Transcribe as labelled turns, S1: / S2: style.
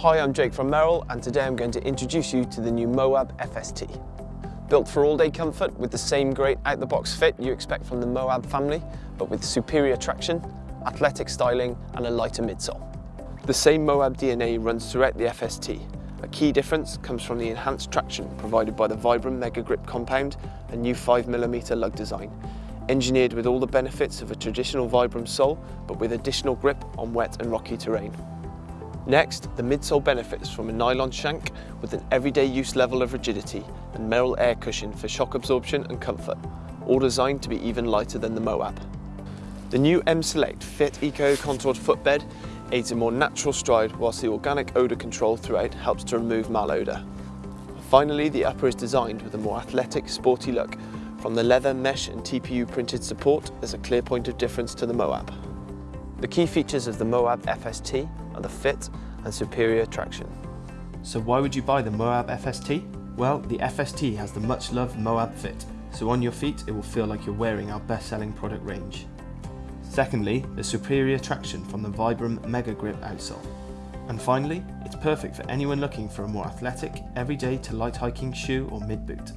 S1: Hi, I'm Jake from Merrell and today I'm going to introduce you to the new Moab FST. Built for all-day comfort with the same great out-the-box fit you expect from the Moab family, but with superior traction, athletic styling and a lighter midsole. The same Moab DNA runs throughout the FST. A key difference comes from the enhanced traction provided by the Vibram Mega Grip compound and new 5mm lug design, engineered with all the benefits of a traditional Vibram sole, but with additional grip on wet and rocky terrain. Next, the midsole benefits from a nylon shank with an everyday use level of rigidity and Merrell air cushion for shock absorption and comfort, all designed to be even lighter than the Moab. The new M-Select Fit Eco contoured footbed aids a more natural stride whilst the organic odour control throughout helps to remove malodour. Finally, the upper is designed with a more athletic, sporty look. From the leather, mesh and TPU printed support, there's a clear point of difference to the Moab. The key features of the Moab FST are the fit and superior traction.
S2: So why would you buy the Moab FST? Well, the FST has the much loved Moab fit, so on your feet it will feel like you're wearing our best selling product range. Secondly, the superior traction from the Vibram Mega Grip outsole. And finally, it's perfect for anyone looking for a more athletic, everyday to light hiking shoe or mid-boot.